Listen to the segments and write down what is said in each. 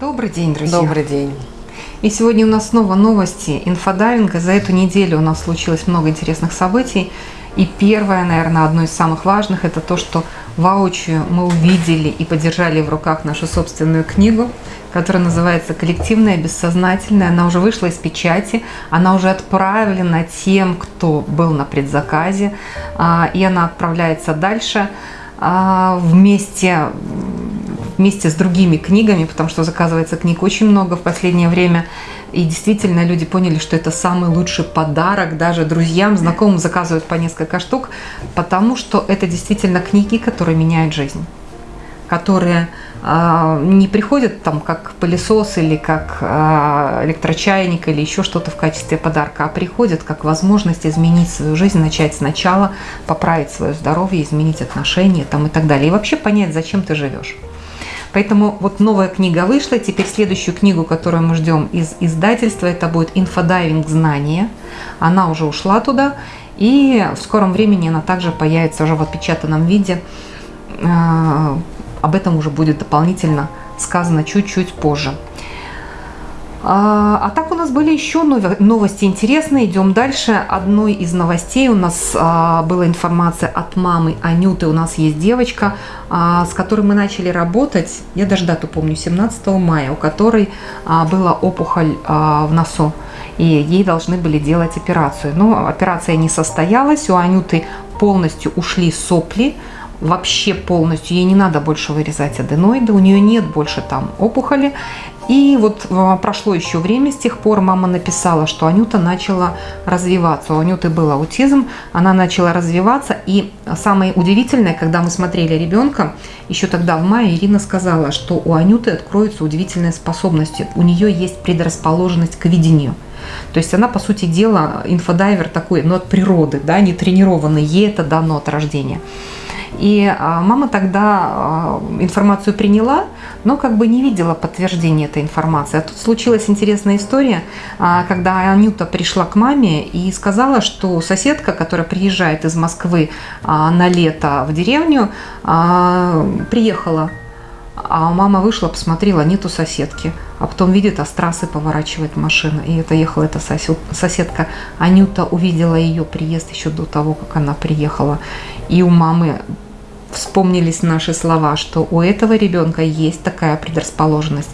Добрый день, друзья. Добрый день. И сегодня у нас снова новости инфодайвинга. За эту неделю у нас случилось много интересных событий. И первое, наверное, одно из самых важных, это то, что воочию мы увидели и подержали в руках нашу собственную книгу, которая называется «Коллективное бессознательное». Она уже вышла из печати, она уже отправлена тем, кто был на предзаказе, а, и она отправляется дальше а, вместе вместе с другими книгами, потому что заказывается книг очень много в последнее время. И действительно люди поняли, что это самый лучший подарок. Даже друзьям, знакомым заказывают по несколько штук, потому что это действительно книги, которые меняют жизнь которые э, не приходят там как пылесос или как э, электрочайник или еще что-то в качестве подарка, а приходят как возможность изменить свою жизнь, начать сначала, поправить свое здоровье, изменить отношения там, и так далее. И вообще понять, зачем ты живешь. Поэтому вот новая книга вышла. Теперь следующую книгу, которую мы ждем из издательства, это будет «Инфодайвинг. Знания». Она уже ушла туда. И в скором времени она также появится уже в отпечатанном виде. А, об этом уже будет дополнительно сказано чуть-чуть позже. А, а так у нас были еще новости интересные. Идем дальше. Одной из новостей у нас а, была информация от мамы Анюты. У нас есть девочка, а, с которой мы начали работать. Я даже дату помню, 17 мая, у которой была опухоль в носу. И ей должны были делать операцию. Но операция не состоялась. У Анюты полностью ушли сопли вообще полностью, ей не надо больше вырезать аденоиды, у нее нет больше там опухоли. И вот а, прошло еще время, с тех пор мама написала, что Анюта начала развиваться. У Анюты был аутизм, она начала развиваться. И самое удивительное, когда мы смотрели ребенка, еще тогда в мае Ирина сказала, что у Анюты откроются удивительные способности. У нее есть предрасположенность к видению. То есть она, по сути дела, инфодайвер такой, но от природы, да, не тренированный, ей это дано от рождения. И а, мама тогда а, информацию приняла, но как бы не видела подтверждения этой информации. А тут случилась интересная история, а, когда Анюта пришла к маме и сказала, что соседка, которая приезжает из Москвы на лето в деревню, приехала а мама вышла, посмотрела, нету соседки. А потом видит, а с трассы поворачивает машина. И это ехала эта соседка. Анюта увидела ее приезд еще до того, как она приехала. И у мамы вспомнились наши слова, что у этого ребенка есть такая предрасположенность.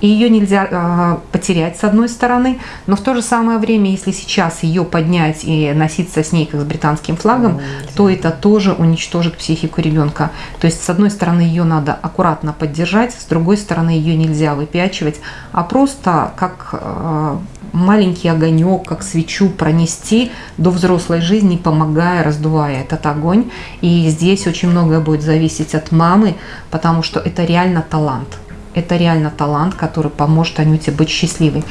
И ее нельзя э, потерять с одной стороны, но в то же самое время, если сейчас ее поднять и носиться с ней как с британским флагом, то это тоже уничтожит психику ребенка. То есть с одной стороны ее надо аккуратно поддержать, с другой стороны ее нельзя выпячивать, а просто как э, маленький огонек, как свечу пронести до взрослой жизни, помогая, раздувая этот огонь. И здесь очень многое будет зависеть от мамы, потому что это реально талант. Это реально талант, который поможет Анюте быть счастливой.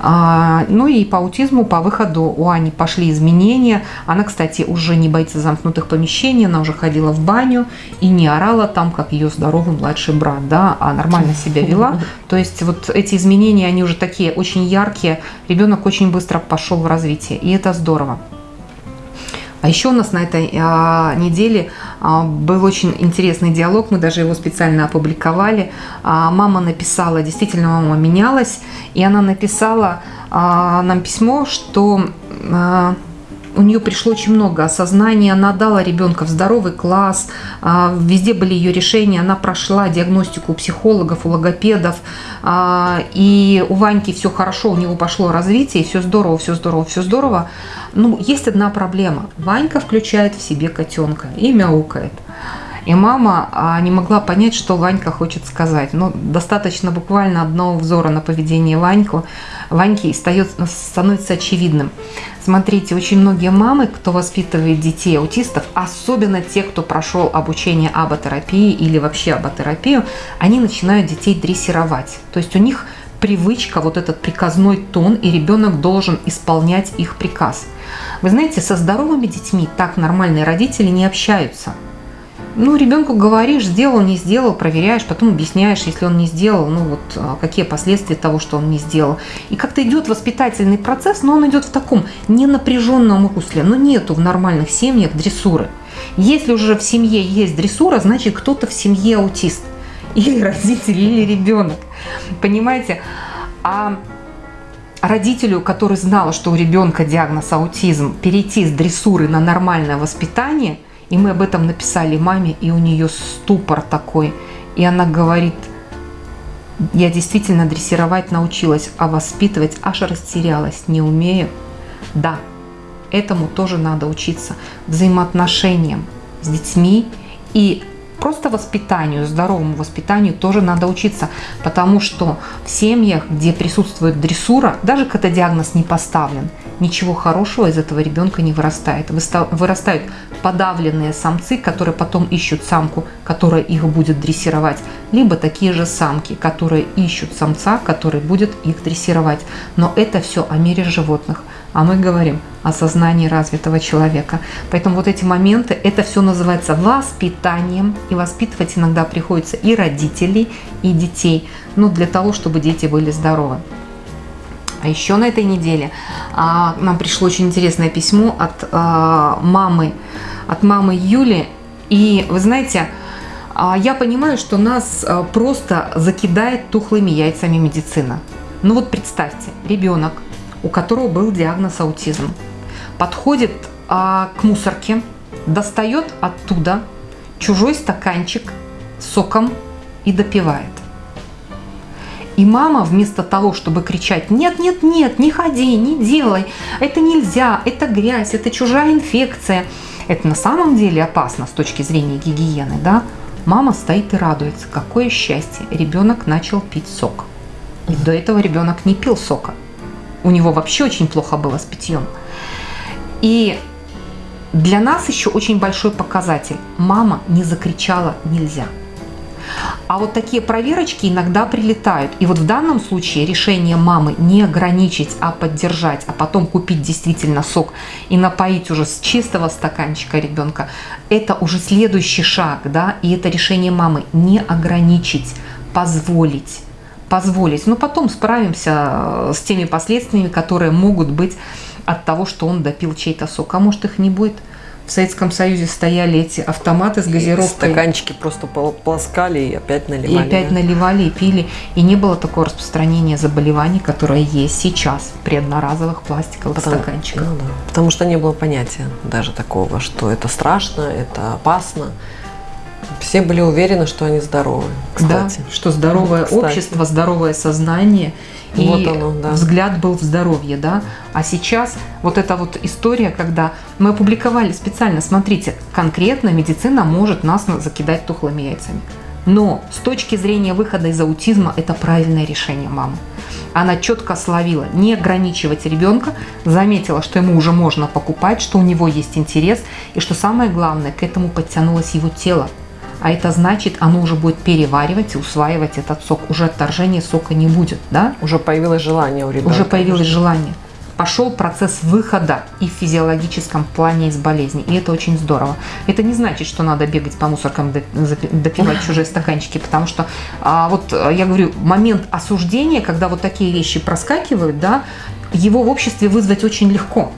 А, ну и по аутизму, по выходу у Ани пошли изменения. Она, кстати, уже не боится замкнутых помещений, она уже ходила в баню и не орала там, как ее здоровый младший брат, да, а нормально себя вела. То есть вот эти изменения, они уже такие очень яркие. Ребенок очень быстро пошел в развитие, и это здорово. А еще у нас на этой а, неделе а, был очень интересный диалог, мы даже его специально опубликовали. А, мама написала, действительно мама менялась, и она написала а, нам письмо, что... А, у нее пришло очень много осознания, она дала ребенка в здоровый класс, а, везде были ее решения, она прошла диагностику у психологов, у логопедов, а, и у Ваньки все хорошо, у него пошло развитие, все здорово, все здорово, все здорово. Ну, есть одна проблема. Ванька включает в себе котенка и мяукает. И мама а, не могла понять, что Ванька хочет сказать. Но ну, достаточно буквально одного взора на поведение Ваньку, Ваньки становится очевидным. Смотрите, очень многие мамы, кто воспитывает детей аутистов, особенно те, кто прошел обучение аботерапии или вообще аботерапию, они начинают детей дрессировать. То есть у них привычка, вот этот приказной тон, и ребенок должен исполнять их приказ. Вы знаете, со здоровыми детьми так нормальные родители не общаются – ну, ребенку говоришь, сделал, не сделал, проверяешь, потом объясняешь, если он не сделал, ну вот а, какие последствия того, что он не сделал. И как-то идет воспитательный процесс, но он идет в таком ненапряженном русле. Но нету в нормальных семьях дрессуры. Если уже в семье есть дрессура, значит кто-то в семье аутист. или родитель, или ребенок. Понимаете? А родителю, который знал, что у ребенка диагноз аутизм, перейти с дрессуры на нормальное воспитание, и мы об этом написали маме, и у нее ступор такой, и она говорит, я действительно дрессировать научилась, а воспитывать аж растерялась, не умею. Да, этому тоже надо учиться, взаимоотношениям с детьми и просто воспитанию, здоровому воспитанию тоже надо учиться, потому что в семьях, где присутствует дрессура, даже когда диагноз не поставлен, ничего хорошего из этого ребенка не вырастает. Вырастают подавленные самцы, которые потом ищут самку, которая их будет дрессировать, либо такие же самки, которые ищут самца, который будет их дрессировать. Но это все о мире животных а мы говорим о сознании развитого человека. Поэтому вот эти моменты, это все называется воспитанием, и воспитывать иногда приходится и родителей, и детей, ну, для того, чтобы дети были здоровы. А еще на этой неделе а, нам пришло очень интересное письмо от а, мамы, от мамы Юли, и вы знаете, а, я понимаю, что нас а, просто закидает тухлыми яйцами медицина. Ну вот представьте, ребенок у которого был диагноз аутизм, подходит а, к мусорке, достает оттуда чужой стаканчик соком и допивает. И мама вместо того, чтобы кричать «нет, нет, нет, не ходи, не делай, это нельзя, это грязь, это чужая инфекция», это на самом деле опасно с точки зрения гигиены, да? Мама стоит и радуется, какое счастье, ребенок начал пить сок. И до этого ребенок не пил сока. У него вообще очень плохо было с питьем. И для нас еще очень большой показатель. Мама не закричала «нельзя». А вот такие проверочки иногда прилетают. И вот в данном случае решение мамы не ограничить, а поддержать, а потом купить действительно сок и напоить уже с чистого стаканчика ребенка, это уже следующий шаг, да, и это решение мамы не ограничить, позволить позволить. Но потом справимся э, с теми последствиями, которые могут быть от того, что он допил чей-то сок. А может их не будет? В Советском Союзе стояли эти автоматы с газировкой. И стаканчики просто полоскали и опять наливали. И опять да? наливали и пили. И не было такого распространения заболеваний, которое есть сейчас при одноразовых пластиковых потому, стаканчиках. Ну, да. Потому что не было понятия даже такого, что это страшно, это опасно. Все были уверены, что они здоровы. Кстати. Да, что здоровое кстати. общество, здоровое сознание. И вот оно, да. взгляд был в здоровье, да. А сейчас вот эта вот история, когда мы опубликовали специально, смотрите, конкретно медицина может нас закидать тухлыми яйцами. Но с точки зрения выхода из аутизма это правильное решение мамы. Она четко словила не ограничивать ребенка, заметила, что ему уже можно покупать, что у него есть интерес, и что самое главное, к этому подтянулось его тело а это значит, оно уже будет переваривать и усваивать этот сок. Уже отторжения сока не будет, да? Уже появилось желание у ребенка. Уже появилось желание. Пошел процесс выхода и в физиологическом плане из болезни. И это очень здорово. Это не значит, что надо бегать по мусоркам, допивать чужие стаканчики, потому что а, вот я говорю, момент осуждения, когда вот такие вещи проскакивают, да, его в обществе вызвать очень легко.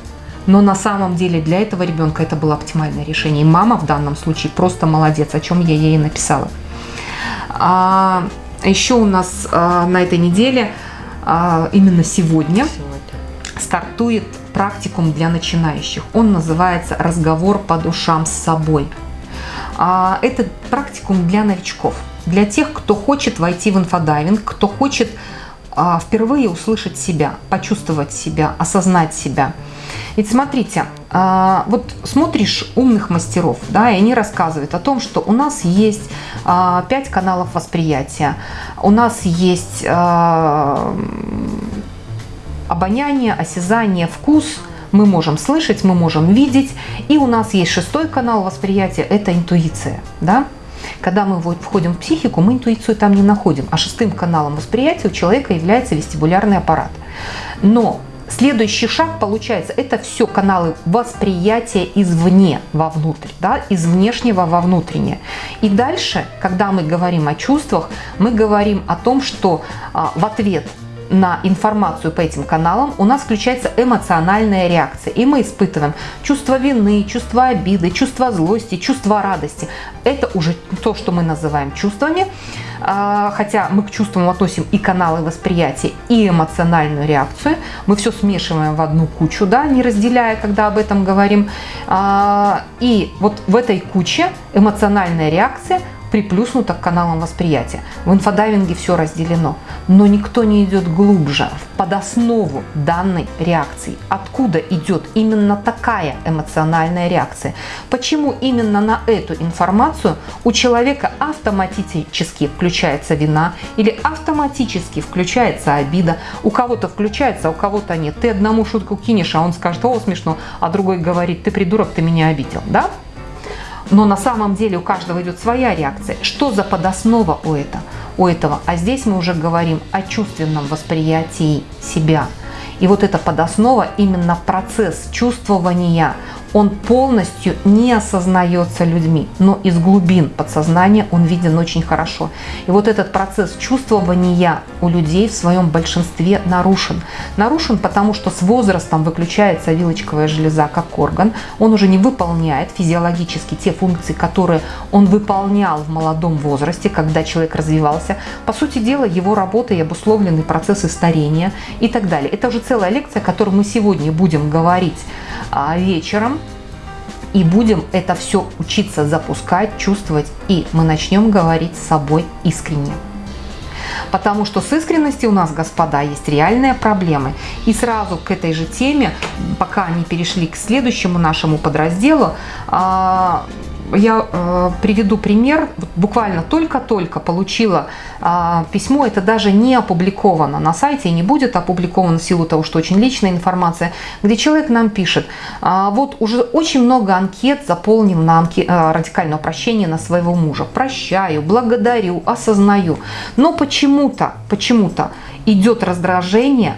Но на самом деле для этого ребенка это было оптимальное решение. И мама в данном случае просто молодец, о чем я ей написала. А, еще у нас а, на этой неделе, а, именно сегодня, сегодня, стартует практикум для начинающих. Он называется «Разговор по душам с собой». А, это практикум для новичков, для тех, кто хочет войти в инфодайвинг, кто хочет а, впервые услышать себя, почувствовать себя, осознать себя – ведь смотрите, а, вот смотришь умных мастеров, да, и они рассказывают о том, что у нас есть а, пять каналов восприятия, у нас есть а, обоняние, осязание, вкус, мы можем слышать, мы можем видеть, и у нас есть шестой канал восприятия, это интуиция, да. Когда мы входим в психику, мы интуицию там не находим, а шестым каналом восприятия у человека является вестибулярный аппарат. Но Следующий шаг получается, это все каналы восприятия извне вовнутрь, да, из внешнего во внутреннее. И дальше, когда мы говорим о чувствах, мы говорим о том, что а, в ответ на информацию по этим каналам, у нас включается эмоциональная реакция. И мы испытываем чувство вины, чувство обиды, чувство злости, чувство радости. Это уже то, что мы называем чувствами. А, хотя мы к чувствам относим и каналы восприятия, и эмоциональную реакцию. Мы все смешиваем в одну кучу, да, не разделяя, когда об этом говорим. А, и вот в этой куче эмоциональная реакция – приплюснуто к каналам восприятия. В инфодайвинге все разделено, но никто не идет глубже, под основу данной реакции. Откуда идет именно такая эмоциональная реакция? Почему именно на эту информацию у человека автоматически включается вина или автоматически включается обида? У кого-то включается, а у кого-то нет. Ты одному шутку кинешь, а он скажет, о, смешно, а другой говорит, ты придурок, ты меня обидел, да? Но на самом деле у каждого идет своя реакция. Что за подоснова у этого? У этого? А здесь мы уже говорим о чувственном восприятии себя. И вот эта подоснова, именно процесс чувствования, он полностью не осознается людьми, но из глубин подсознания он виден очень хорошо. И вот этот процесс чувствования у людей в своем большинстве нарушен. Нарушен, потому что с возрастом выключается вилочковая железа как орган, он уже не выполняет физиологически те функции, которые он выполнял в молодом возрасте, когда человек развивался. По сути дела, его работа и обусловлены процессы старения и так далее. Это уже целая лекция, о которой мы сегодня будем говорить а, вечером и будем это все учиться запускать, чувствовать, и мы начнем говорить с собой искренне. Потому что с искренностью у нас, господа, есть реальные проблемы. И сразу к этой же теме, пока не перешли к следующему нашему подразделу, а, я э, приведу пример. Буквально только-только получила э, письмо, это даже не опубликовано на сайте и не будет опубликовано в силу того, что очень личная информация, где человек нам пишет, э, вот уже очень много анкет заполнен на анке, э, радикальное прощение на своего мужа. Прощаю, благодарю, осознаю. Но почему-то, почему-то идет раздражение,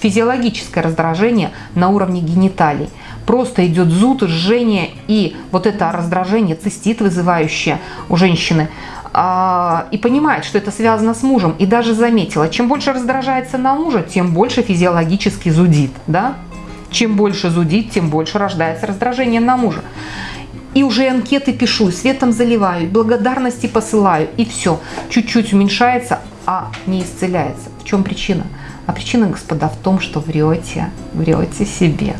физиологическое раздражение на уровне гениталий просто идет зуд, жжение и вот это раздражение, цистит вызывающее у женщины, а, и понимает, что это связано с мужем, и даже заметила, чем больше раздражается на мужа, тем больше физиологически зудит, да? Чем больше зудит, тем больше рождается раздражение на мужа. И уже анкеты пишу, светом заливаю, благодарности посылаю, и все. Чуть-чуть уменьшается, а не исцеляется. В чем причина? А причина, господа, в том, что врете, врете себе.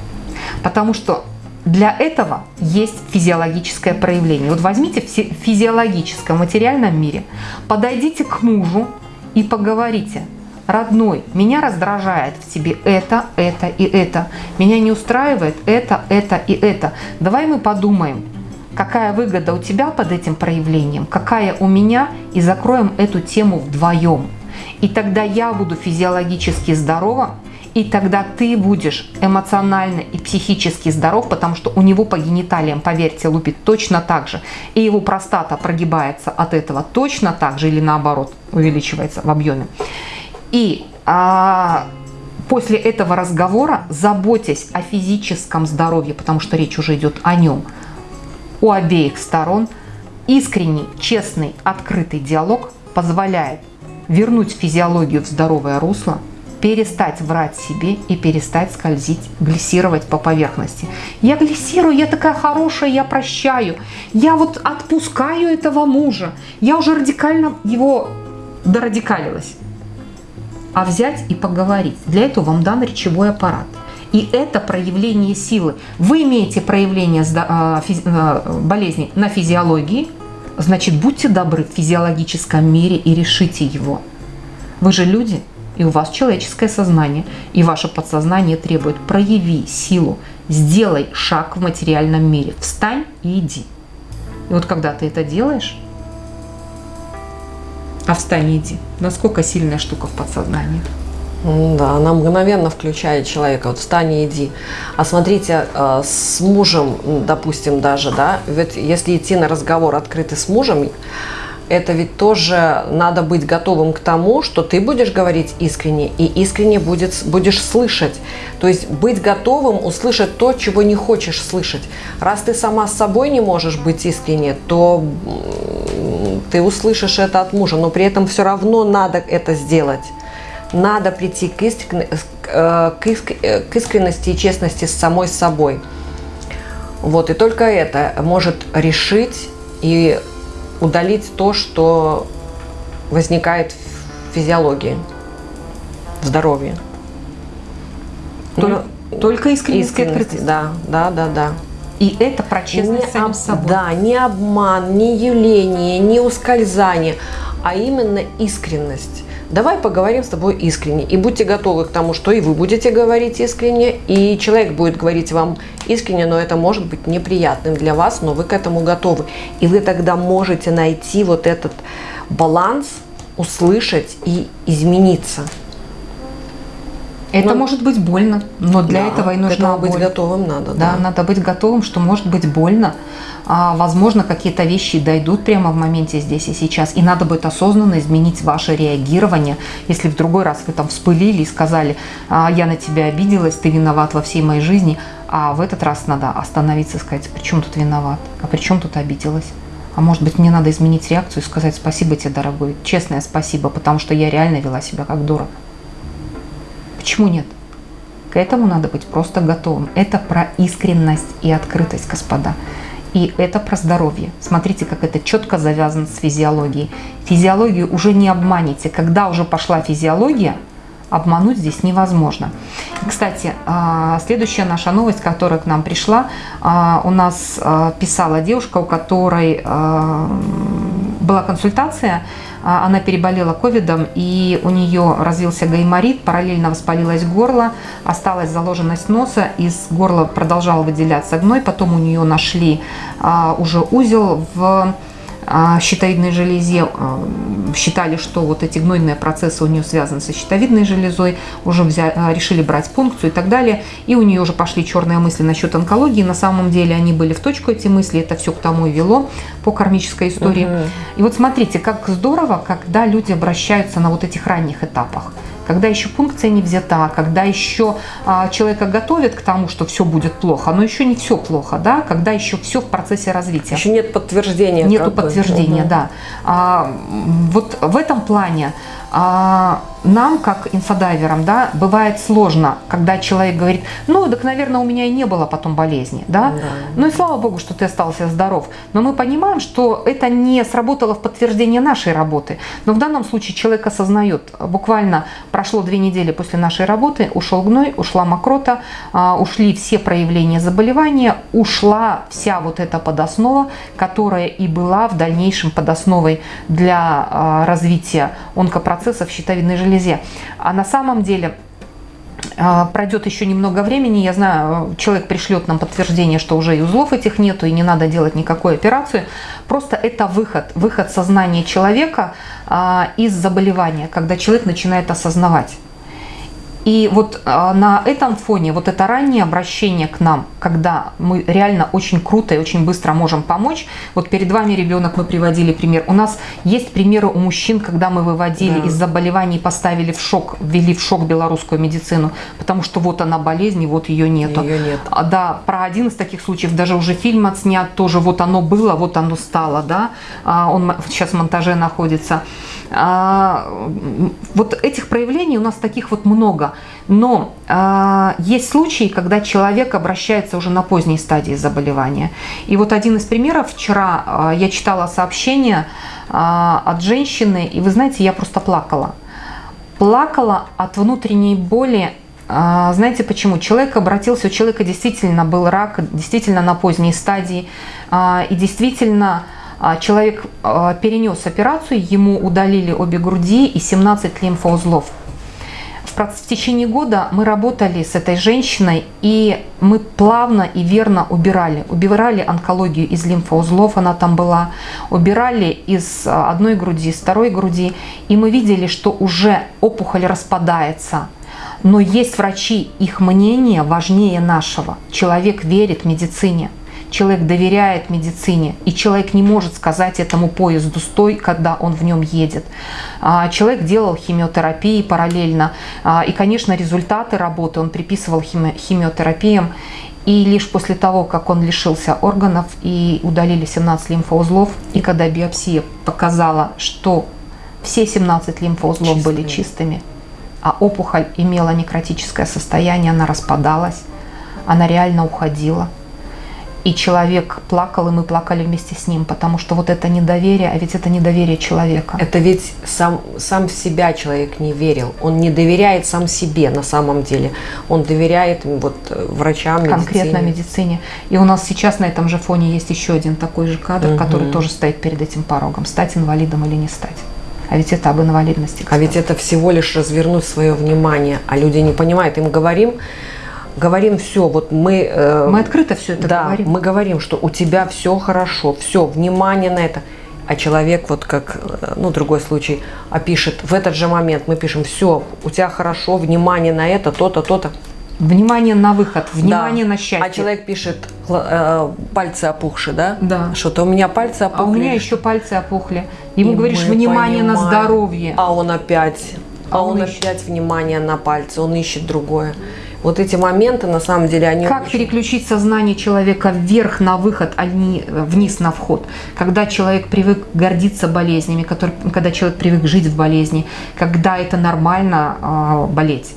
Потому что для этого есть физиологическое проявление. Вот возьмите в физиологическом материальном мире, подойдите к мужу и поговорите. Родной, меня раздражает в тебе это, это и это. Меня не устраивает это, это и это. Давай мы подумаем, какая выгода у тебя под этим проявлением, какая у меня, и закроем эту тему вдвоем. И тогда я буду физиологически здорова, и тогда ты будешь эмоционально и психически здоров, потому что у него по гениталиям, поверьте, лупит точно так же. И его простата прогибается от этого точно так же или наоборот увеличивается в объеме. И а, после этого разговора, заботясь о физическом здоровье, потому что речь уже идет о нем, у обеих сторон, искренний, честный, открытый диалог позволяет вернуть физиологию в здоровое русло, перестать врать себе и перестать скользить, глиссировать по поверхности. Я глиссирую, я такая хорошая, я прощаю. Я вот отпускаю этого мужа. Я уже радикально его дорадикалилась. А взять и поговорить. Для этого вам дан речевой аппарат. И это проявление силы. Вы имеете проявление а, а, болезни на физиологии, значит, будьте добры в физиологическом мире и решите его. Вы же люди, и у вас человеческое сознание, и ваше подсознание требует прояви силу, сделай шаг в материальном мире, встань и иди. И вот когда ты это делаешь, а встань и иди, насколько сильная штука в подсознании. Да, она мгновенно включает человека, вот встань и иди. А смотрите, э, с мужем, допустим, даже, да, ведь если идти на разговор открытый с мужем, это ведь тоже надо быть готовым к тому, что ты будешь говорить искренне, и искренне будет, будешь слышать. То есть быть готовым услышать то, чего не хочешь слышать. Раз ты сама с собой не можешь быть искренне, то ты услышишь это от мужа, но при этом все равно надо это сделать. надо прийти к, искрен... Э, к, иск... Э, к искренности и честности с самой собой. Вот, и только это может решить и удалить то, что возникает в физиологии, в здоровье. Только, ну, только искренность, искренность Да, да, да, да. И это про честность не самим собой. Да, не обман, не явление, не ускользание, а именно искренность. Давай поговорим с тобой искренне. И будьте готовы к тому, что и вы будете говорить искренне, и человек будет говорить вам искренне, но это может быть неприятным для вас, но вы к этому готовы. И вы тогда можете найти вот этот баланс, услышать и измениться. Это но, может быть больно, но для да, этого и нужно быть боль. готовым надо. Да, да, надо быть готовым, что может быть больно. А, возможно, какие-то вещи дойдут прямо в моменте здесь и сейчас. И надо будет осознанно изменить ваше реагирование. Если в другой раз вы там вспылили и сказали, а, я на тебя обиделась, ты виноват во всей моей жизни, а в этот раз надо остановиться и сказать, при чем тут виноват, а при чем тут обиделась. А может быть, мне надо изменить реакцию и сказать спасибо тебе, дорогой, честное спасибо, потому что я реально вела себя как дура. Почему нет? К этому надо быть просто готовым. Это про искренность и открытость, господа. И это про здоровье. Смотрите, как это четко завязано с физиологией. Физиологию уже не обманете. Когда уже пошла физиология, обмануть здесь невозможно. Кстати, а, следующая наша новость, которая к нам пришла, а, у нас а, писала девушка, у которой была консультация, а, она переболела ковидом, и у нее развился гайморит, параллельно воспалилось горло, осталась заложенность носа, из горла продолжал выделяться гной, потом у нее нашли а, уже узел в щитовидной железе, а, считали, что вот эти гнойные процессы у нее связаны со щитовидной железой, уже взяли, а, решили брать пункцию и так далее, и у нее уже пошли черные мысли насчет онкологии, на самом деле они были в точку, эти мысли, это все к тому и вело по кармической истории. Угу. И вот смотрите, как здорово, когда люди обращаются на вот этих ранних этапах когда еще пункция не взята, когда еще а, человека готовят к тому, что все будет плохо, но еще не все плохо, да, когда еще все в процессе развития. Еще нет подтверждения. Нету подтверждения, бы. да. А, вот в этом плане нам, как инфодайверам, да, бывает сложно, когда человек говорит, ну, так, наверное, у меня и не было потом болезни, да? да. Ну и слава богу, что ты остался здоров. Но мы понимаем, что это не сработало в подтверждение нашей работы. Но в данном случае человек осознает, буквально прошло две недели после нашей работы, ушел гной, ушла мокрота, а, ушли все проявления заболевания, ушла вся вот эта подоснова, которая и была в дальнейшем подосновой для а, развития онкопроцессов щитовидной железе. А на самом деле а, пройдет еще немного времени, я знаю, человек пришлет нам подтверждение, что уже и узлов этих нету, и не надо делать никакой операцию. Просто это выход, выход сознания человека а, из заболевания, когда человек начинает осознавать. И вот а, на этом фоне вот это раннее обращение к нам, когда мы реально очень круто и очень быстро можем помочь. Вот перед вами ребенок, мы приводили пример. У нас есть примеры у мужчин, когда мы выводили да. из заболеваний, поставили в шок, ввели в шок белорусскую медицину, потому что вот она болезнь, и вот ее нету. Ее нет. А, да, про один из таких случаев даже уже фильм отснят, тоже вот оно было, вот оно стало, да. А, он сейчас в монтаже находится. А, вот этих проявлений у нас таких вот много. Но э, есть случаи, когда человек обращается уже на поздней стадии заболевания. И вот один из примеров. Вчера э, я читала сообщение от женщины, и вы знаете, я просто плакала. Плакала от внутренней боли знаете почему? Человек обратился, у человека действительно был рак, действительно на поздней стадии, и действительно человек перенес операцию, ему удалили обе груди и 17 лимфоузлов в течение года мы работали с этой женщиной, и мы плавно и верно убирали. Убирали онкологию из лимфоузлов, она там была, убирали из а, одной груди, из второй груди, и мы видели, что уже опухоль распадается. Но есть врачи, их мнение важнее нашего. Человек верит медицине человек доверяет медицине, и человек не может сказать этому поезду «стой», когда он в нем едет. А, человек делал химиотерапии параллельно, а, и, конечно, результаты работы он приписывал химиотерапиям, и лишь после того, как он лишился органов и удалили 17 лимфоузлов, и когда биопсия показала, что все 17 лимфоузлов Чистыми. были чистыми, а опухоль имела некротическое состояние, она распадалась, она реально уходила. И человек плакал, и мы плакали вместе с ним, потому что вот это недоверие, а ведь это недоверие человека. Это ведь сам, сам в себя человек не верил. Он не доверяет сам себе на самом деле. Он доверяет вот, врачам, медицине. Конкретно медицине. И у нас сейчас на этом же фоне есть еще один такой же кадр, угу. который тоже стоит перед этим порогом. Стать инвалидом или не стать. А ведь это об инвалидности. Кстати. А ведь это всего лишь развернуть свое внимание. А люди не понимают. Им говорим, говорим все, вот мы... Э, мы открыто все это да, говорим. мы говорим, что у тебя все хорошо, все, внимание на это. А человек, вот как, э, ну, другой случай, опишет, в этот же момент мы пишем, все, у тебя хорошо, внимание на это, то-то, то-то. Внимание на выход, внимание да. на счастье. А человек пишет, э, пальцы опухши, да? Да. Что-то у меня пальцы опухли. А у меня еще пальцы опухли. Ему И говоришь, внимание понимаем. на здоровье. А он опять, а, а он, он опять внимание на пальцы, он ищет другое. Вот эти моменты, на самом деле, они... Как очень... переключить сознание человека вверх на выход, а не вниз на вход? Когда человек привык гордиться болезнями, который, когда человек привык жить в болезни, когда это нормально э, болеть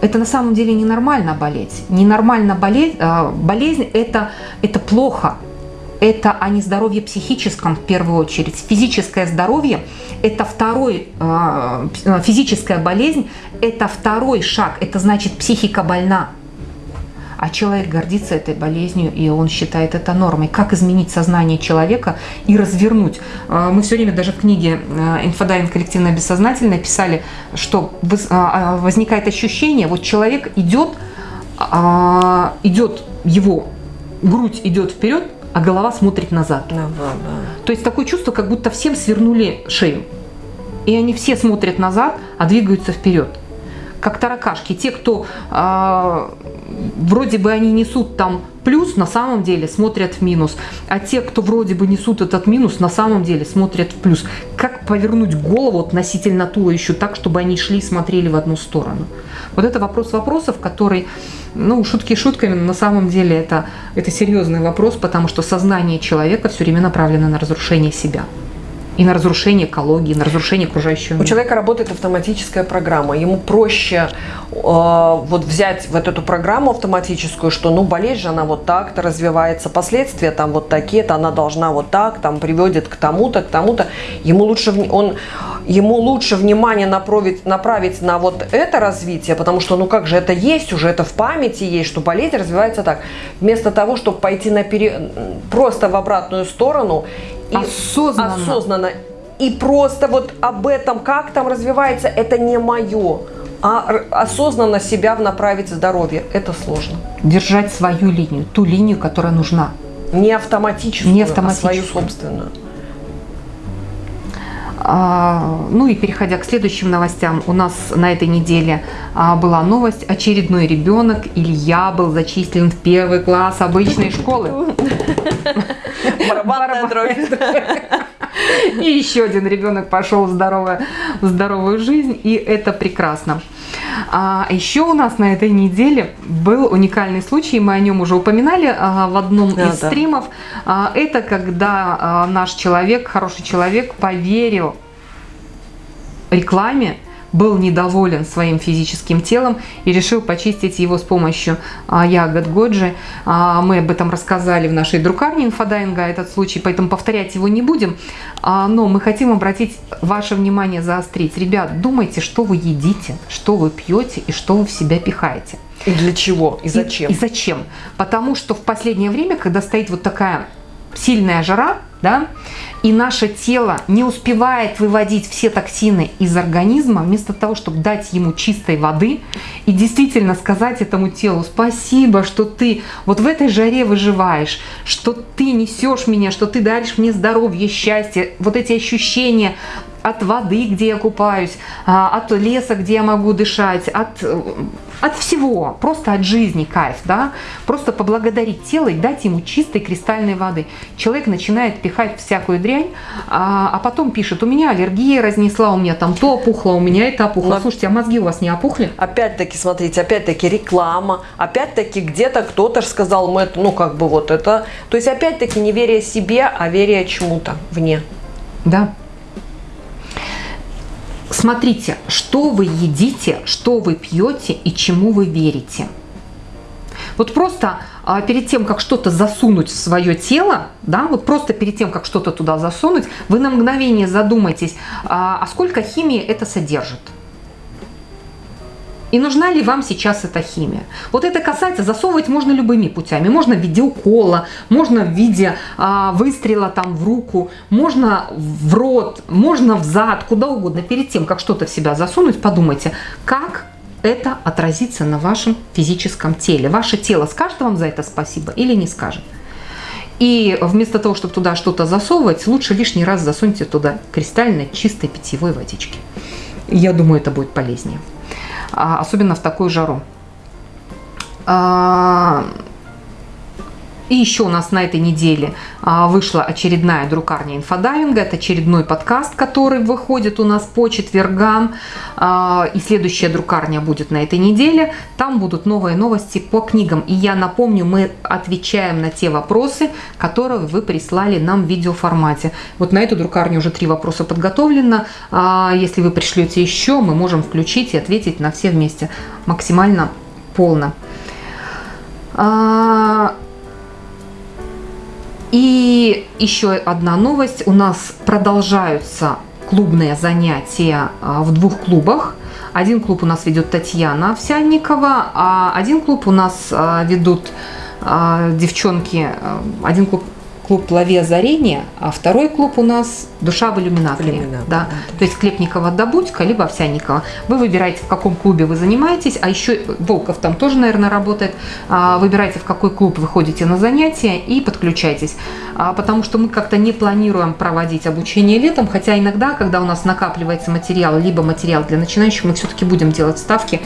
это на самом деле ненормально болеть. Ненормально болеть, э, болезнь это, это плохо. Это о нездоровье психическом в первую очередь. Физическое здоровье – это второй, э, физическая болезнь – это второй шаг. Это значит психика больна а человек гордится этой болезнью, и он считает это нормой. Как изменить сознание человека и развернуть? А, мы все время даже в книге а, «Инфодайвинг. Коллективное бессознательное» писали, что а, возникает ощущение, вот человек идет, идет его грудь идет вперед, а голова смотрит назад. Да, да, да. То есть такое чувство, как будто всем свернули шею. И они все смотрят назад, а двигаются вперед. Как таракашки. Те, кто вроде бы они несут там плюс, на самом деле смотрят в минус. А те, кто вроде бы несут этот минус, на самом деле смотрят в плюс. Как повернуть голову относительно туловищу так, чтобы они шли и смотрели в одну сторону? Вот это вопрос вопросов, который, ну, шутки шутками, но на самом деле это, это серьезный вопрос, потому что сознание человека все время направлено на разрушение себя и на разрушение экологии, на разрушение окружающего мира. У человека работает автоматическая программа. Ему проще э, вот взять вот эту программу автоматическую, что ну болезнь же она вот так-то развивается, последствия там вот такие-то, она должна вот так, там приводит к тому-то, к тому-то. Ему лучше, он, ему лучше внимание направить, направить на вот это развитие, потому что ну как же это есть уже, это в памяти есть, что болезнь развивается так. Вместо того, чтобы пойти на пере... просто в обратную сторону и осознанно. осознанно. И просто вот об этом, как там развивается, это не мое. А осознанно себя направить в здоровье, это сложно. Держать свою линию, ту линию, которая нужна. Не автоматическую, не автоматическую. а свою собственную. А, ну и переходя к следующим новостям, у нас на этой неделе а, была новость. Очередной ребенок Илья был зачислен в первый класс обычной школы. Барабанная дробь. И еще один ребенок пошел в, здоровую, в здоровую жизнь, и это прекрасно. А еще у нас на этой неделе был уникальный случай, мы о нем уже упоминали а, в одном да, из да. стримов. А, это когда а, наш человек, хороший человек, поверил рекламе, был недоволен своим физическим телом и решил почистить его с помощью а, ягод годжи. А, мы об этом рассказали в нашей друкарне инфодайвинга, этот случай, поэтому повторять его не будем. А, но мы хотим обратить ваше внимание, заострить. Ребят, думайте, что вы едите, что вы пьете и что вы в себя пихаете. И для чего? И зачем? И, и зачем? Потому что в последнее время, когда стоит вот такая сильная жара, да, и наше тело не успевает выводить все токсины из организма, вместо того, чтобы дать ему чистой воды и действительно сказать этому телу спасибо, что ты вот в этой жаре выживаешь, что ты несешь меня, что ты даришь мне здоровье, счастье, вот эти ощущения от воды, где я купаюсь, а, от леса, где я могу дышать, от, от всего, просто от жизни кайф, да, просто поблагодарить тело и дать ему чистой кристальной воды. Человек начинает пихать всякую дрянь, а, а потом пишет, у меня аллергия разнесла, у меня там то опухло, у меня это опухло. Но... Слушайте, а мозги у вас не опухли? Опять-таки, смотрите, опять-таки реклама, опять-таки где-то кто-то сказал, мы это, ну как бы вот это, то есть опять-таки не веря себе, а веря чему-то вне. Да. смотрите, что вы едите, что вы пьете и чему вы верите. Вот просто перед тем, как что-то засунуть в свое тело, да, вот просто перед тем, как что-то туда засунуть, вы на мгновение задумайтесь, а, а сколько химии это содержит. И нужна ли вам сейчас эта химия? Вот это касается, засовывать можно любыми путями. Можно в виде укола, можно в виде а, выстрела там в руку, можно в рот, можно в зад, куда угодно. Перед тем, как что-то в себя засунуть, подумайте, как это отразится на вашем физическом теле. Ваше тело скажет вам за это спасибо или не скажет. И вместо того, чтобы туда что-то засовывать, лучше лишний раз засуньте туда кристальной чистой питьевой водички. Я думаю, это будет полезнее. А, особенно в такую жару. А, и еще у нас на этой неделе а, вышла очередная друкарня инфодайвинга. Это очередной подкаст, который выходит у нас по четвергам. А, и следующая друкарня будет на этой неделе. Там будут новые новости по книгам. И я напомню, мы отвечаем на те вопросы, которые вы прислали нам в видеоформате. Вот на эту друкарню уже три вопроса подготовлено. А, если вы пришлете еще, мы можем включить и ответить на все вместе максимально полно. И еще одна новость. У нас продолжаются клубные занятия а, в двух клубах. Один клуб у нас ведет Татьяна Овсянникова, а один клуб у нас а, ведут а, девчонки. Один клуб клуб «Лови озарение», а второй клуб у нас «Душа в иллюминаторе». Да. Да. То есть Клепникова Добудька, либо Овсянникова. Вы выбираете, в каком клубе вы занимаетесь, а еще Волков там тоже, наверное, работает. А, выбирайте, в какой клуб вы ходите на занятия и подключайтесь. А, потому что мы как-то не планируем проводить обучение летом, хотя иногда, когда у нас накапливается материал, либо материал для начинающих, мы все-таки будем делать ставки.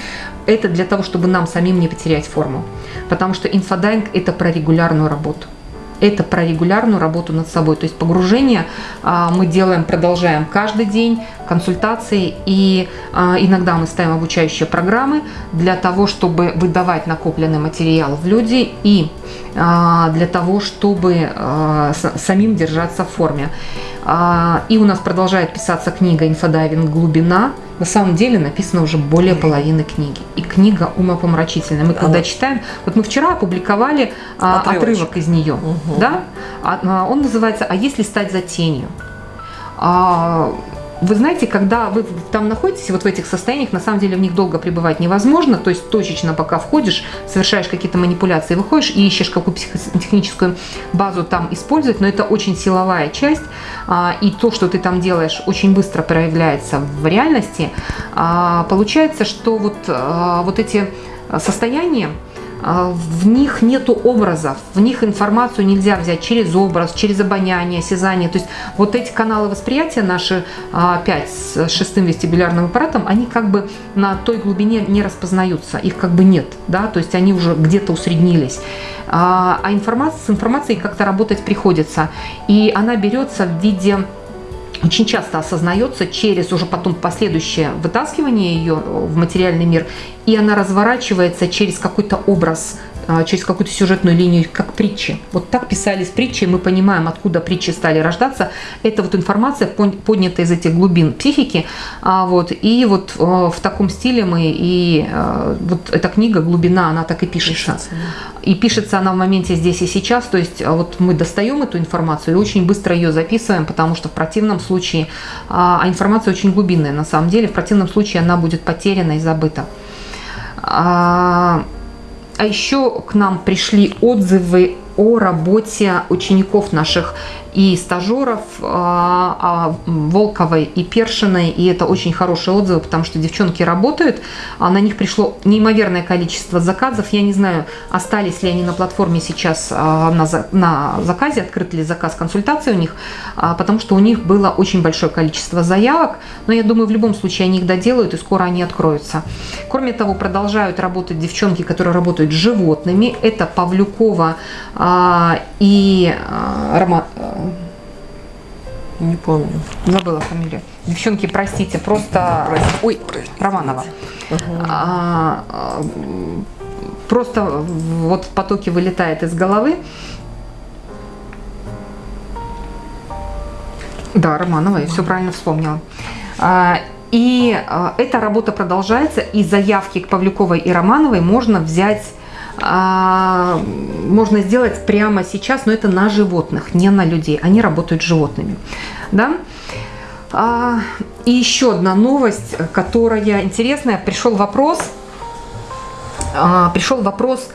Это для того, чтобы нам самим не потерять форму. Потому что инфодайвинг – это про регулярную работу это про регулярную работу над собой. То есть погружение а, мы делаем, продолжаем каждый день, консультации и а, иногда мы ставим обучающие программы для того, чтобы выдавать накопленный материал в люди и а, для того, чтобы самим держаться в форме. И у нас продолжает писаться книга «Инфодайвинг. Глубина», на самом деле написано уже более половины книги. И книга умопомрачительная. Мы когда Она... читаем, вот мы вчера опубликовали а, отрывок из нее, угу. да? А, а, он называется «А если стать за тенью?». Вы знаете, когда вы там находитесь, вот в этих состояниях, на самом деле в них долго пребывать невозможно, то есть точечно пока входишь, совершаешь какие-то манипуляции, выходишь и ищешь какую психотехническую базу там использовать, но это очень силовая часть, а, и то, что ты там делаешь, очень быстро проявляется в реальности. А, получается, что вот, а, вот эти состояния, в них нету образов, в них информацию нельзя взять через образ, через обоняние, осязание. То есть вот эти каналы восприятия наши 5 а, с шестым вестибулярным аппаратом, они как бы на той глубине не распознаются, их как бы нет, да, то есть они уже где-то усреднились. А, а информация, с информацией как-то работать приходится, и она берется в виде очень часто осознается через уже потом последующее вытаскивание ее в материальный мир, и она разворачивается через какой-то образ через какую-то сюжетную линию, как притчи. Вот так писались притчи, и мы понимаем, откуда притчи стали рождаться. Это вот информация, поднятая из этих глубин психики. А, вот, и вот э, в таком стиле мы, и вот эта книга «Глубина», она так и пишется. пишется И пишется она в моменте здесь и сейчас, то есть а, вот мы достаем эту информацию и очень быстро ее записываем, потому что в противном случае, а информация очень глубинная на самом деле, в противном случае она будет потеряна и забыта. А еще к нам пришли отзывы о работе учеников наших и стажеров а, а, Волковой и Першиной, и это очень хорошие отзывы, потому что девчонки работают, а на них пришло неимоверное количество заказов, я не знаю, остались ли они на платформе сейчас на, на заказе, открыт ли заказ консультации у них, потому что у них было очень большое количество заявок, но я думаю, в любом случае они их доделают, и скоро они откроются. Кроме того, продолжают работать девчонки, которые работают с животными, это Павлюкова и а, Рома, не помню. Забыла фамилию. Девчонки, простите, просто... Да, простите. Ой, простите. Романова. Угу. А, а, просто вот в потоке вылетает из головы. Да, Романова, я все правильно вспомнила. А, И э, эта работа продолжается, и заявки к Павлюковой и Романовой можно взять а, можно сделать прямо сейчас, но это на животных, не на людей. Они работают с животными. Да? А, и еще одна новость, которая интересная. Пришел вопрос, а, пришел вопрос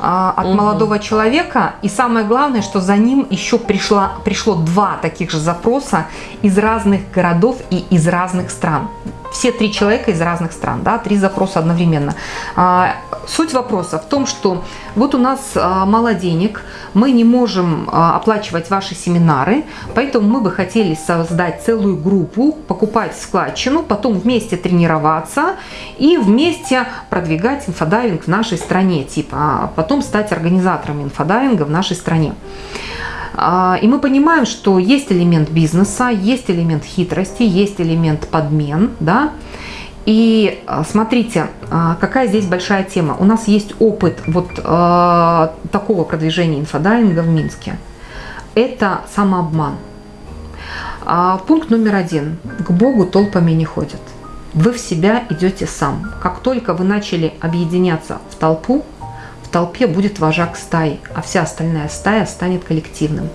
а, от угу. молодого человека. И самое главное, что за ним еще пришла, пришло два таких же запроса из разных городов и из разных стран все три человека из разных стран, да, три запроса одновременно. А, суть вопроса в том, что вот у нас а, мало денег, мы не можем а, оплачивать ваши семинары, поэтому мы бы хотели создать целую группу, покупать складчину, потом вместе тренироваться и вместе продвигать инфодайвинг в нашей стране, типа, а потом стать организаторами инфодайвинга в нашей стране. А, и мы понимаем, что есть элемент бизнеса, есть элемент хитрости, есть элемент подмен, да. И а, смотрите, а, какая здесь большая тема. У нас есть опыт вот такого продвижения инфодайвинга в Минске. Это самообман. Пункт номер один. К Богу толпами не ходят. Вы в себя идете сам. Как только вы начали объединяться в толпу, толпе будет вожак стаи, а вся остальная стая станет коллективным.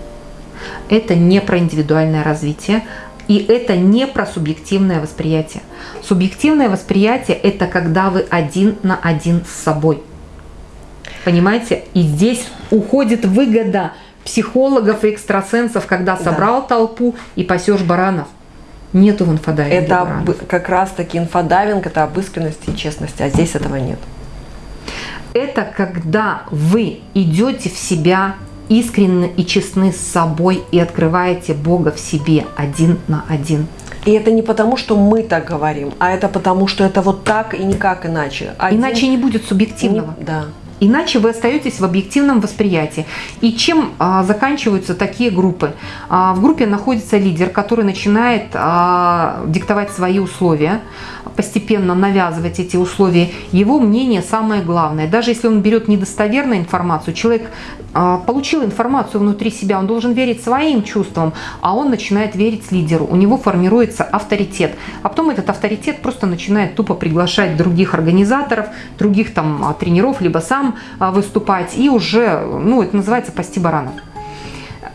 Это не про индивидуальное развитие, и это не про субъективное восприятие. Субъективное восприятие – это когда вы один на один с собой. Понимаете? И здесь уходит выгода психологов и экстрасенсов, когда собрал да. толпу и пасешь баранов. Нету в инфодайвинге Это баранов. как раз таки инфодайвинг, это об искренности и честности, а здесь этого нет это когда вы идете в себя искренне и честны с собой и открываете Бога в себе один на один. И это не потому, что мы так говорим, а это потому, что это вот так и никак иначе. Один... Иначе не будет субъективного. Не... Да. Иначе вы остаетесь в объективном восприятии. И чем а, заканчиваются такие группы? А, в группе находится лидер, который начинает а, диктовать свои условия, постепенно навязывать эти условия. Его мнение самое главное. Даже если он берет недостоверную информацию, человек а, получил информацию внутри себя, он должен верить своим чувствам, а он начинает верить лидеру. У него формируется авторитет. А потом этот авторитет просто начинает тупо приглашать других организаторов, других там а, тренеров, либо сам а, выступать и уже, ну, это называется «пасти баранов».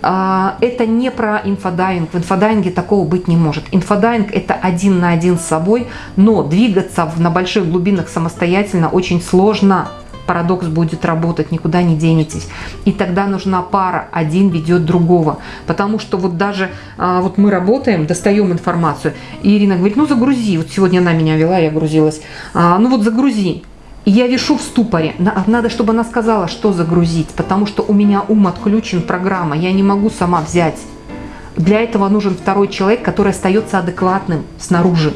А, это не про инфодайвинг. В инфодайвинге такого быть не может. Инфодайвинг – это один на один с собой, но двигаться на больших глубинах самостоятельно очень сложно. Парадокс будет работать, никуда не денетесь. И тогда нужна пара, один ведет другого. Потому что вот даже а, вот мы работаем, достаем информацию, и Ирина говорит, ну загрузи. Вот сегодня она меня вела, я грузилась. Ну вот загрузи. И я вешу в ступоре. Надо, чтобы она сказала, что загрузить, потому что у меня ум отключен, программа, я не могу сама взять. Для этого нужен второй человек, который остается адекватным снаружи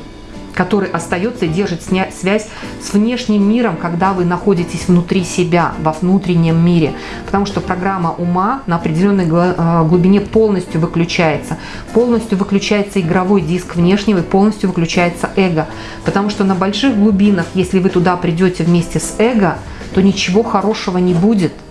который остается и держит связь с внешним миром, когда вы находитесь внутри себя, во внутреннем мире. Потому что программа ума на определенной э, глубине полностью выключается. Полностью выключается игровой диск внешнего и полностью выключается эго. Потому что на больших глубинах, если вы туда придете вместе с эго, то ничего хорошего не будет –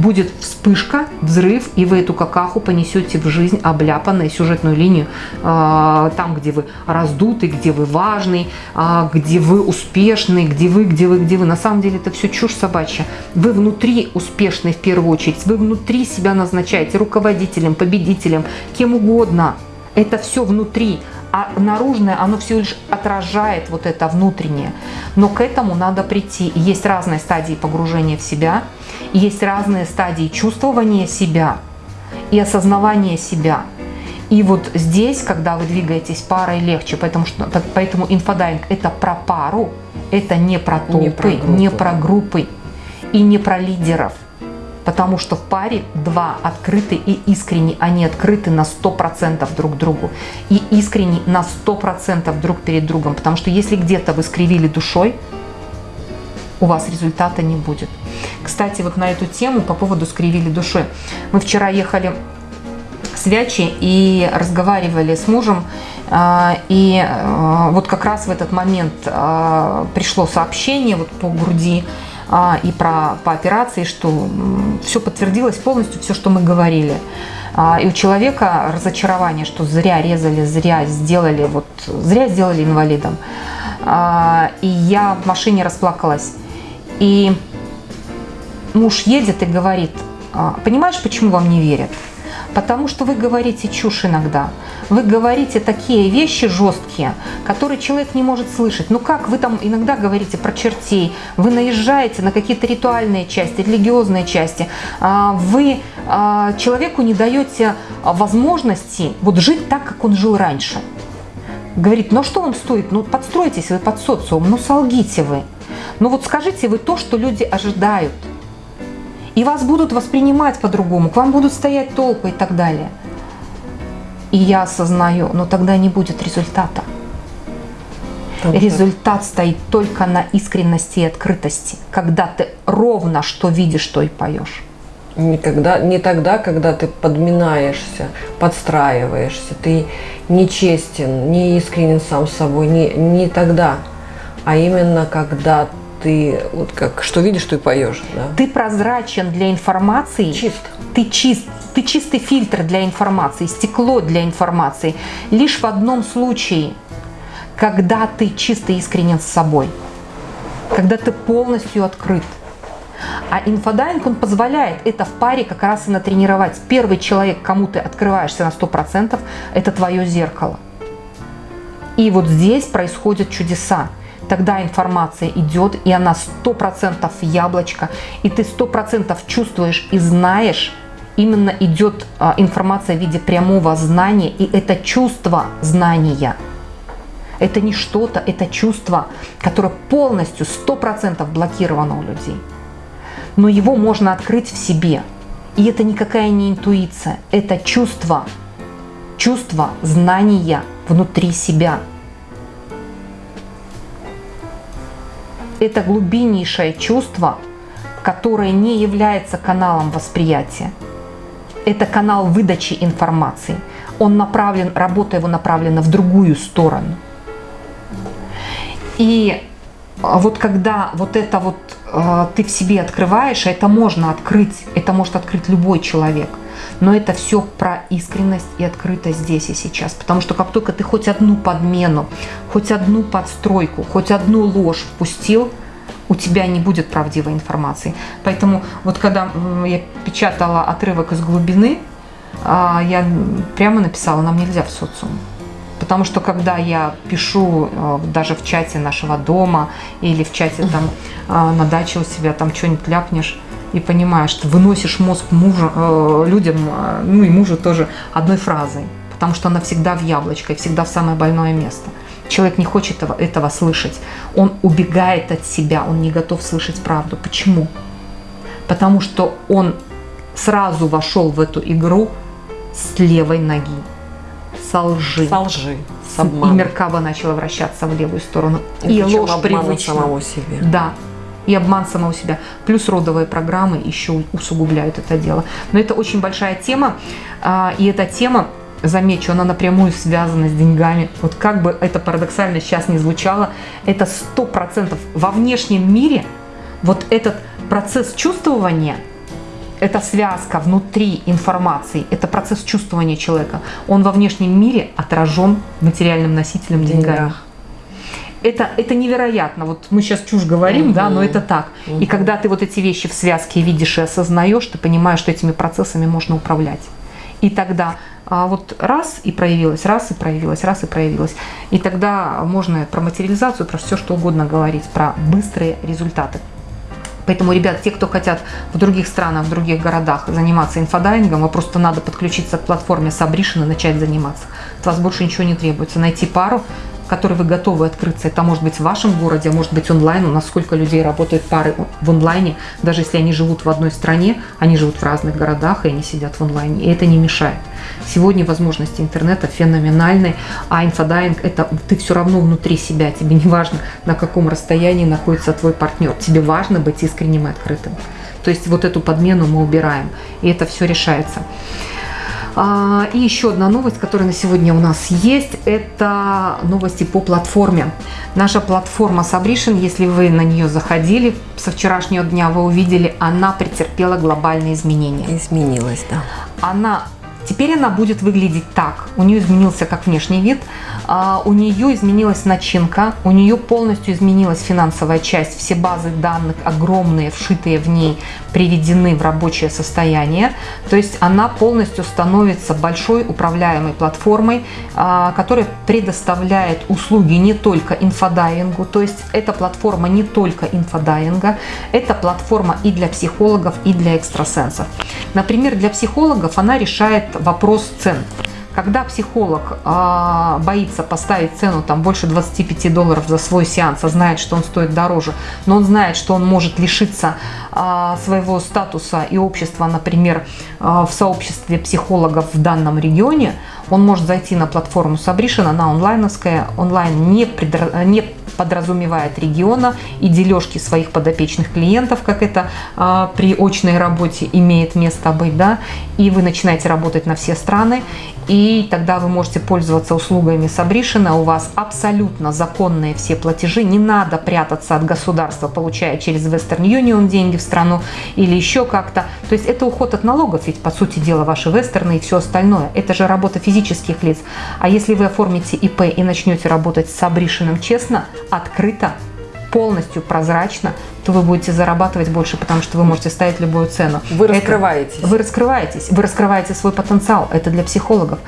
будет вспышка, взрыв, и вы эту какаху понесете в жизнь, обляпанную сюжетную линию, а, там, где вы раздутый, где вы важный, а, где вы успешный, где вы, где вы, где вы. На самом деле это все чушь собачья. Вы внутри успешный в первую очередь, вы внутри себя назначаете руководителем, победителем, кем угодно. Это все внутри а наружное, оно все лишь отражает вот это внутреннее. Но к этому надо прийти. есть разные стадии погружения в себя, есть разные стадии чувствования себя и осознавания себя. И вот здесь, когда вы двигаетесь парой, легче, потому что поэтому инфодайвинг это про пару, это не про толпы, не про, не про группы и не про лидеров потому что в паре два открыты и искренне, они открыты на 100% друг другу и искренне на 100% друг перед другом, потому что если где-то вы скривили душой, у вас результата не будет. Кстати, вот на эту тему по поводу скривили душой. Мы вчера ехали с Вячи и разговаривали с мужем, а, и а, вот как раз в этот момент а, пришло сообщение вот по груди, и про, по операции, что все подтвердилось полностью, все, что мы говорили. А, и у человека разочарование, что зря резали, зря сделали, вот зря сделали инвалидом. А, и я в машине расплакалась. И муж едет и говорит, «А, понимаешь, почему вам не верят? Потому что вы говорите чушь иногда. Вы говорите такие вещи жесткие, которые человек не может слышать. Ну как вы там иногда говорите про чертей, вы наезжаете на какие-то ритуальные части, религиозные части, а, вы а, человеку не даете возможности вот жить так, как он жил раньше. Говорит, ну что вам стоит? Ну подстройтесь вы под социум, ну солгите вы. Ну вот скажите вы то, что люди ожидают – и вас будут воспринимать по-другому, к вам будут стоять толпы и так далее. И я осознаю, но тогда не будет результата. Там Результат стоит только на искренности и открытости, когда ты ровно что видишь, что и поешь. Никогда, не тогда, когда ты подминаешься, подстраиваешься, ты нечестен, не искренен сам с собой, не, не тогда, а именно когда ты вот как что видишь, что и поешь. Да? Ты прозрачен для информации. Чист. Ты чист. Ты чистый фильтр для информации, стекло для информации. Лишь в одном случае, когда ты чисто искренен с собой, когда ты полностью открыт. А инфодайвинг, он позволяет это в паре как раз и натренировать. Первый человек, кому ты открываешься на 100%, это твое зеркало. И вот здесь происходят чудеса тогда информация идет, и она 100% яблочко, и ты 100% чувствуешь и знаешь, именно идет а, информация в виде прямого знания, и это чувство знания. Это не что-то, это чувство, которое полностью 100% блокировано у людей. Но его можно открыть в себе. И это никакая не интуиция, это чувство, чувство знания внутри себя – это глубиннейшее чувство, которое не является каналом восприятия. Это канал выдачи информации. Он направлен, работа его направлена в другую сторону. И вот когда вот это вот ты в себе открываешь, это можно открыть, это может открыть любой человек. Но это все про искренность и открытость здесь и сейчас. Потому что как только ты хоть одну подмену, хоть одну подстройку, хоть одну ложь впустил, у тебя не будет правдивой информации. Поэтому вот когда я печатала отрывок из глубины, а, я прямо написала, нам нельзя в социум. Потому что когда я пишу э, даже в чате нашего дома или в чате там э, на даче у себя там что-нибудь ляпнешь, и понимаешь, что выносишь мозг мужа, э, людям, ну и мужу тоже одной фразой, потому что она всегда в яблочко и всегда в самое больное место. Человек не хочет этого, этого слышать. Он убегает от себя, он не готов слышать правду. Почему? Потому что он сразу вошел в эту игру с левой ноги, со лжи. Со лжи, с обманом. И Меркаба начала вращаться в левую сторону. И, и ложь привычна. самого себе. Да, и обман самого себя. Плюс родовые программы еще усугубляют это дело. Но это очень большая тема, а, и эта тема, замечу, она напрямую связана с деньгами. Вот как бы это парадоксально сейчас не звучало, это сто процентов во внешнем мире вот этот процесс чувствования это связка внутри информации, это процесс чувствования человека. Он во внешнем мире отражен материальным носителем деньгами это, это невероятно. Вот мы сейчас чушь говорим, угу. да, но это так. Угу. И когда ты вот эти вещи в связке видишь и осознаешь, ты понимаешь, что этими процессами можно управлять. И тогда а вот раз и проявилось, раз и проявилось, раз и проявилось. И тогда можно про материализацию, про все что угодно говорить, про быстрые результаты. Поэтому, ребят, те, кто хотят в других странах, в других городах заниматься инфодайвингом, вы просто надо подключиться к платформе Sabrition и начать заниматься. От вас больше ничего не требуется. Найти пару, которой вы готовы открыться. Это может быть в вашем городе, а может быть онлайн. У нас сколько людей работают пары в онлайне. Даже если они живут в одной стране, они живут в разных городах, и они сидят в онлайне. И это не мешает. Сегодня возможности интернета феноменальны, а инфодайвинг – это ты все равно внутри себя. Тебе не важно, на каком расстоянии находится твой партнер. Тебе важно быть искренним и открытым. То есть вот эту подмену мы убираем, и это все решается. А, и еще одна новость, которая на сегодня у нас есть, это новости по платформе. Наша платформа Sabrition, если вы на нее заходили со вчерашнего дня, вы увидели, она претерпела глобальные изменения. Изменилась, да. Она Теперь она будет выглядеть так. У нее изменился как внешний вид, а, у нее изменилась начинка, у нее полностью изменилась финансовая часть. Все базы данных огромные, вшитые в ней, приведены в рабочее состояние. То есть она полностью становится большой управляемой платформой, а, которая предоставляет услуги не только инфодайвингу, то есть эта платформа не только инфодайвинга, это платформа и для психологов, и для экстрасенсов. Например, для психологов она решает вопрос цен. Когда психолог э, боится поставить цену там больше 25 долларов за свой сеанс, а знает, что он стоит дороже, но он знает, что он может лишиться э, своего статуса и общества, например, э, в сообществе психологов в данном регионе, он может зайти на платформу Сабришин, она онлайновская, онлайн не, предра... не подразумевает региона и дележки своих подопечных клиентов, как это а, при очной работе имеет место быть, да, и вы начинаете работать на все страны, и тогда вы можете пользоваться услугами Сабришина, у вас абсолютно законные все платежи, не надо прятаться от государства, получая через Western Union деньги в страну или еще как-то. То есть это уход от налогов, ведь по сути дела ваши вестерны и все остальное. Это же работа физических лиц. А если вы оформите ИП и начнете работать с Сабришиным честно, открыто, полностью прозрачно, то вы будете зарабатывать больше, потому что вы можете ставить любую цену. Вы раскрываетесь. Это, вы раскрываетесь, вы раскрываете свой потенциал, это для психологов.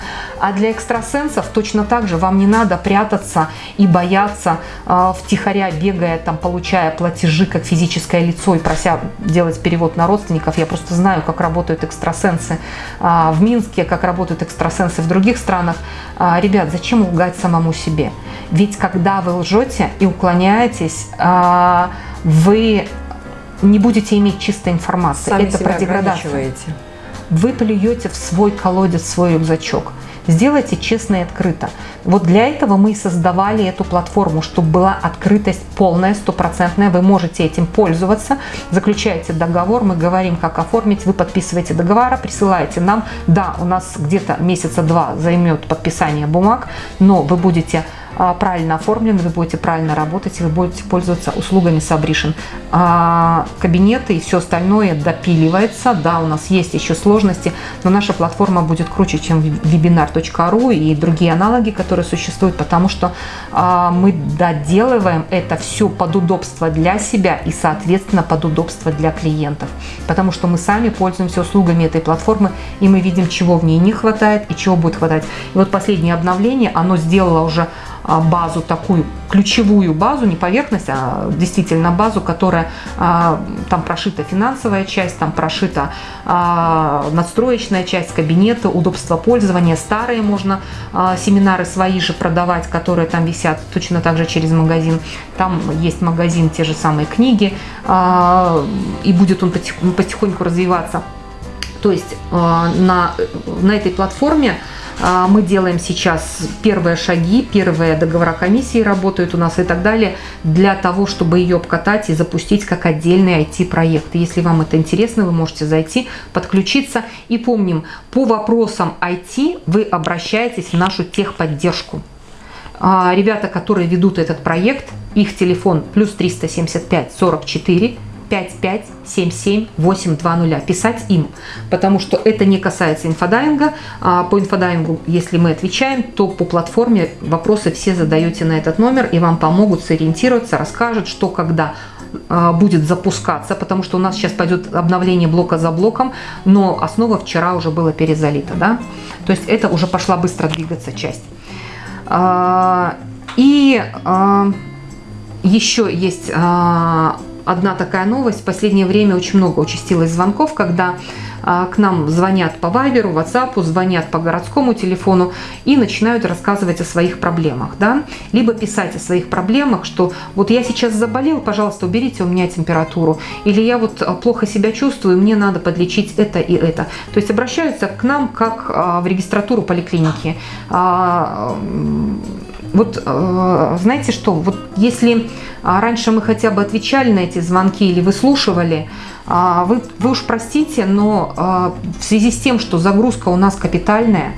А для экстрасенсов точно так же вам не надо прятаться и бояться э, втихаря, бегая, там, получая платежи как физическое лицо и прося делать перевод на родственников. Я просто знаю, как работают экстрасенсы э, в Минске, как работают экстрасенсы в других странах. Э, ребят, зачем лгать самому себе? Ведь когда вы лжете и уклоняетесь, э, вы не будете иметь чистой информации. Сами Это себя про деградацию. Вы плюете в свой колодец, в свой рюкзачок. Сделайте честно и открыто. Вот для этого мы и создавали эту платформу, чтобы была открытость полная, стопроцентная. Вы можете этим пользоваться. Заключаете договор, мы говорим, как оформить. Вы подписываете договор, присылаете нам. Да, у нас где-то месяца два займет подписание бумаг, но вы будете правильно оформлены, вы будете правильно работать, вы будете пользоваться услугами Сабришин. А, кабинеты и все остальное допиливается. Да, у нас есть еще сложности, но наша платформа будет круче, чем webinar.ru и другие аналоги, которые существуют, потому что а, мы доделываем это все под удобство для себя и, соответственно, под удобство для клиентов. Потому что мы сами пользуемся услугами этой платформы, и мы видим, чего в ней не хватает и чего будет хватать. И вот последнее обновление, оно сделало уже а, базу, такую ключевую базу, не поверхность, а действительно базу, которая а, там прошита финансовая часть, там прошита а, надстроечная часть, кабинеты, удобство пользования, старые можно семинары свои же продавать, которые там висят точно так же через магазин. Там есть магазин, те же самые книги, и будет он потихоньку развиваться. То есть на, на этой платформе а, мы делаем сейчас первые шаги, первые договора комиссии работают у нас и так далее, для того, чтобы ее обкатать и запустить как отдельный IT-проект. Если вам это интересно, вы можете зайти, подключиться. И помним, по вопросам IT вы обращаетесь в нашу техподдержку. А, ребята, которые ведут этот проект, их телефон плюс 375 44 5577820. Писать им, потому что это не касается инфодайвинга. А, по инфодайвингу, если мы отвечаем, то по платформе вопросы все задаете на этот номер, и вам помогут сориентироваться, расскажут, что когда а, будет запускаться, потому что у нас сейчас пойдет обновление блока за блоком, но основа вчера уже была перезалита, да, то есть это уже пошла быстро двигаться часть. А, и еще есть одна такая новость. В последнее время очень много участилось звонков, когда а, к нам звонят по Вайберу, WhatsApp, звонят по городскому телефону и начинают рассказывать о своих проблемах, да, либо писать о своих проблемах, что вот я сейчас заболел, пожалуйста, уберите у меня температуру, или я вот а, плохо себя чувствую, мне надо подлечить это и это. То есть обращаются к нам как а, в регистратуру поликлиники Вот э, знаете что, вот если а, раньше мы хотя бы отвечали на эти звонки или выслушивали, а, вы, вы уж простите, но а, в связи с тем, что загрузка у нас капитальная,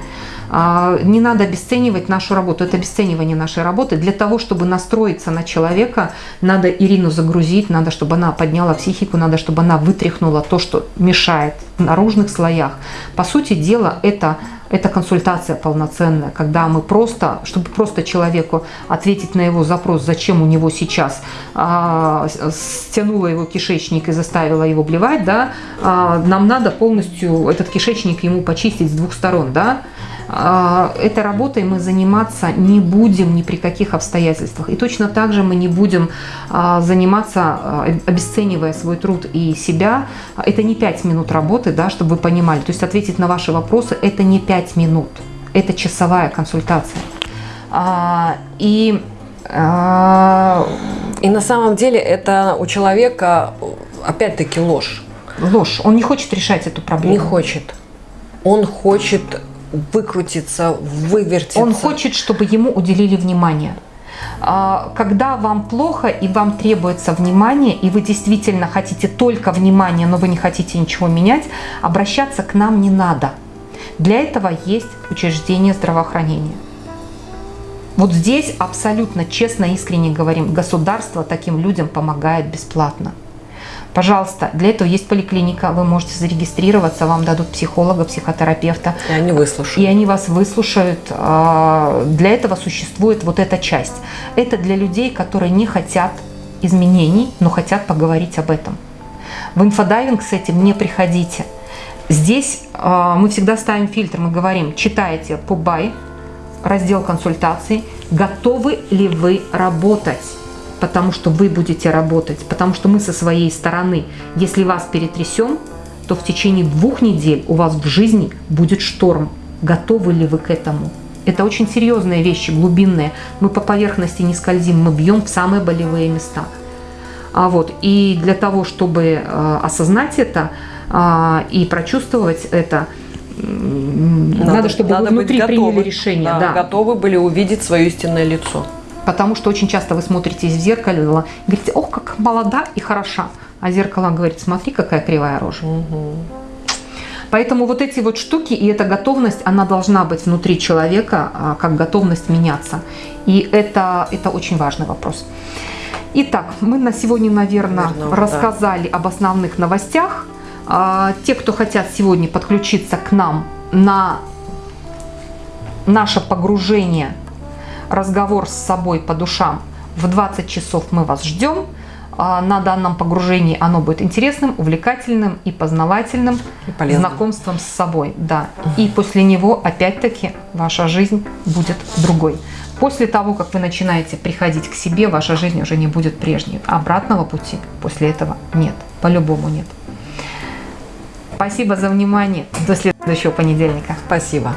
не надо обесценивать нашу работу. Это обесценивание нашей работы. Для того, чтобы настроиться на человека, надо Ирину загрузить, надо, чтобы она подняла психику, надо, чтобы она вытряхнула то, что мешает в наружных слоях. По сути дела, это это консультация полноценная, когда мы просто, чтобы просто человеку ответить на его запрос, зачем у него сейчас а, стянула его кишечник и заставила его блевать, да, а, нам надо полностью этот кишечник ему почистить с двух сторон, да, этой работой мы заниматься не будем ни при каких обстоятельствах. И точно так же мы не будем а, заниматься, а, обесценивая свой труд и себя. Это не 5 минут работы, да, чтобы вы понимали. То есть ответить на ваши вопросы – это не 5 минут, это часовая консультация. И и на самом деле это у человека опять-таки ложь. Ложь. Он не хочет решать эту проблему. Не хочет. Он хочет выкрутиться, вывертиться. Он хочет, чтобы ему уделили внимание. А, когда вам плохо и вам требуется внимание, и вы действительно хотите только внимания, но вы не хотите ничего менять, обращаться к нам не надо. Для этого есть учреждение здравоохранения. Вот здесь абсолютно честно, искренне говорим, государство таким людям помогает бесплатно. Пожалуйста, для этого есть поликлиника, вы можете зарегистрироваться, вам дадут психолога, психотерапевта. И они выслушают. И они вас выслушают. А, для этого существует вот эта часть. Это для людей, которые не хотят изменений, но хотят поговорить об этом. В инфодайвинг с этим не приходите. Здесь а, мы всегда ставим фильтр, мы говорим, читайте по бай, раздел консультаций, готовы ли вы работать потому что вы будете работать, потому что мы со своей стороны, если вас перетрясем, то в течение двух недель у вас в жизни будет шторм. Готовы ли вы к этому? Это очень серьезные вещи, глубинные. Мы по поверхности не скользим, мы бьем в самые болевые места. А вот, и для того, чтобы э, осознать это э, и прочувствовать это, надо, надо чтобы надо вы внутри приняли решение. Да, да. Готовы были увидеть свое истинное лицо. Потому что очень часто вы смотритесь в зеркало и говорите, ох, как молода и хороша. А зеркало говорит, смотри, какая кривая рожа. Угу. Поэтому вот эти вот штуки и эта готовность, она должна быть внутри человека, а, как готовность меняться. И это, это очень важный вопрос. Итак, мы на сегодня, наверное, Верно, рассказали да. об основных новостях. А, те, кто хотят сегодня подключиться к нам на наше погружение разговор с собой по душам. В 20 часов мы вас ждем. А, на данном погружении оно будет интересным, увлекательным и познавательным, и знакомством с собой. Да. И после него, опять-таки, ваша жизнь будет другой. После того, как вы начинаете приходить к себе, ваша жизнь уже не будет прежней. Обратного пути после этого нет. По-любому нет. Спасибо за внимание. До следующего понедельника. Спасибо.